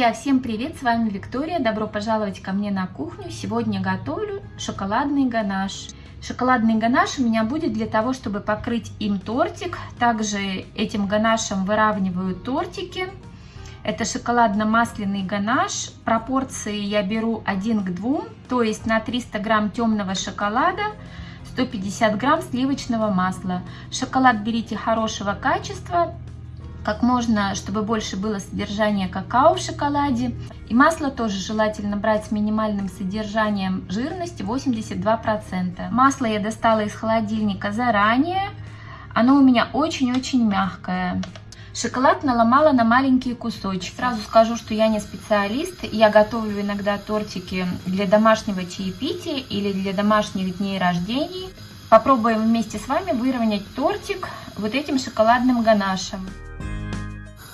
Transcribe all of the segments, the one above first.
Друзья, всем привет! С вами Виктория. Добро пожаловать ко мне на кухню. Сегодня готовлю шоколадный ганаш. Шоколадный ганаш у меня будет для того, чтобы покрыть им тортик. Также этим ганашем выравниваю тортики. Это шоколадно-масляный ганаш. Пропорции я беру 1 к 2, то есть на 300 грамм темного шоколада 150 грамм сливочного масла. Шоколад берите хорошего качества, как можно, чтобы больше было содержания какао в шоколаде. И масло тоже желательно брать с минимальным содержанием жирности 82%. Масло я достала из холодильника заранее. Оно у меня очень-очень мягкое. Шоколад наломала на маленькие кусочки. Сразу скажу, что я не специалист. Я готовлю иногда тортики для домашнего чаепития или для домашних дней рождений. Попробуем вместе с вами выровнять тортик вот этим шоколадным ганашем.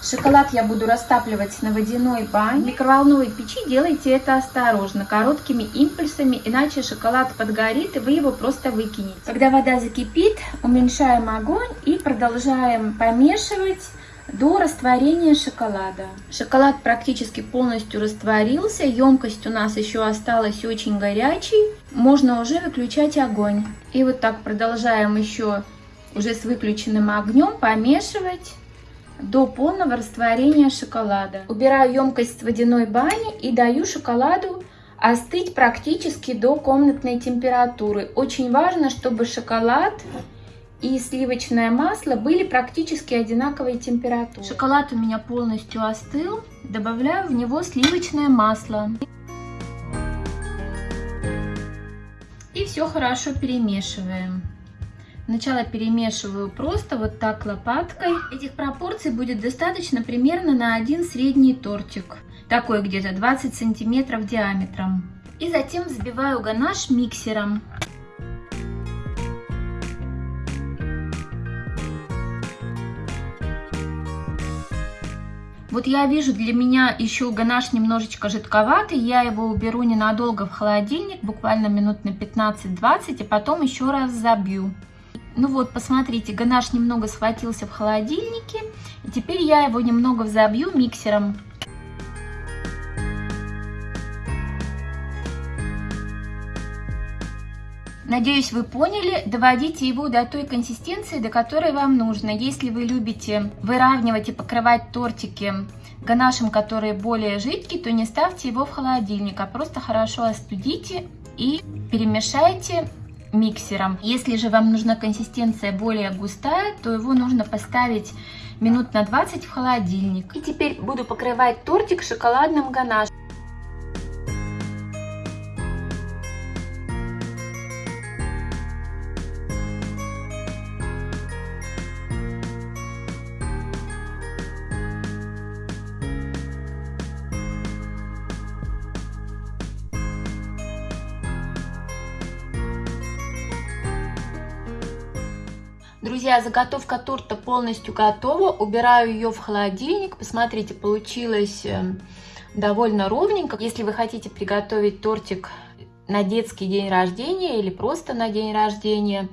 Шоколад я буду растапливать на водяной бане. В микроволновой печи делайте это осторожно, короткими импульсами, иначе шоколад подгорит и вы его просто выкинете. Когда вода закипит, уменьшаем огонь и продолжаем помешивать до растворения шоколада. Шоколад практически полностью растворился, емкость у нас еще осталась очень горячей. Можно уже выключать огонь. И вот так продолжаем еще уже с выключенным огнем помешивать до полного растворения шоколада. Убираю емкость с водяной бани и даю шоколаду остыть практически до комнатной температуры. Очень важно, чтобы шоколад и сливочное масло были практически одинаковой температуры. Шоколад у меня полностью остыл. Добавляю в него сливочное масло. И все хорошо перемешиваем. Сначала перемешиваю просто вот так лопаткой. Этих пропорций будет достаточно примерно на один средний тортик. Такой где-то 20 сантиметров диаметром. И затем взбиваю ганаш миксером. Вот я вижу, для меня еще ганаш немножечко жидковатый. Я его уберу ненадолго в холодильник, буквально минут на 15-20, и потом еще раз забью. Ну вот, посмотрите, ганаш немного схватился в холодильнике. И теперь я его немного взобью миксером. Надеюсь, вы поняли. Доводите его до той консистенции, до которой вам нужно. Если вы любите выравнивать и покрывать тортики ганашем, который более жидкий, то не ставьте его в холодильник, а просто хорошо остудите и перемешайте миксером. Если же вам нужна консистенция более густая, то его нужно поставить минут на 20 в холодильник. И теперь буду покрывать тортик шоколадным ганашем. Друзья, заготовка торта полностью готова. Убираю ее в холодильник. Посмотрите, получилось э, довольно ровненько. Если вы хотите приготовить тортик на детский день рождения или просто на день рождения,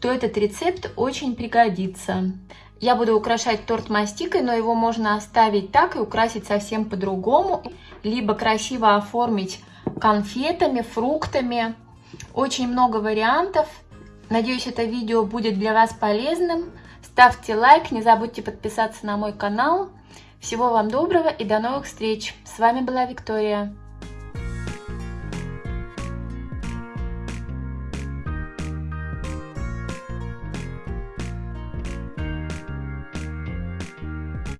то этот рецепт очень пригодится. Я буду украшать торт мастикой, но его можно оставить так и украсить совсем по-другому. Либо красиво оформить конфетами, фруктами. Очень много вариантов. Надеюсь, это видео будет для вас полезным. Ставьте лайк, не забудьте подписаться на мой канал. Всего вам доброго и до новых встреч. С вами была Виктория.